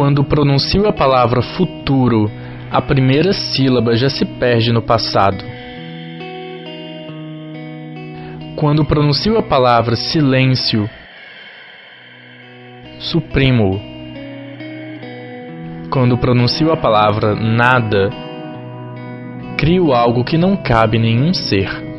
Quando pronuncio a palavra futuro, a primeira sílaba já se perde no passado. Quando pronuncio a palavra silêncio, suprimo-o. Quando pronuncio a palavra nada, crio algo que não cabe nenhum ser.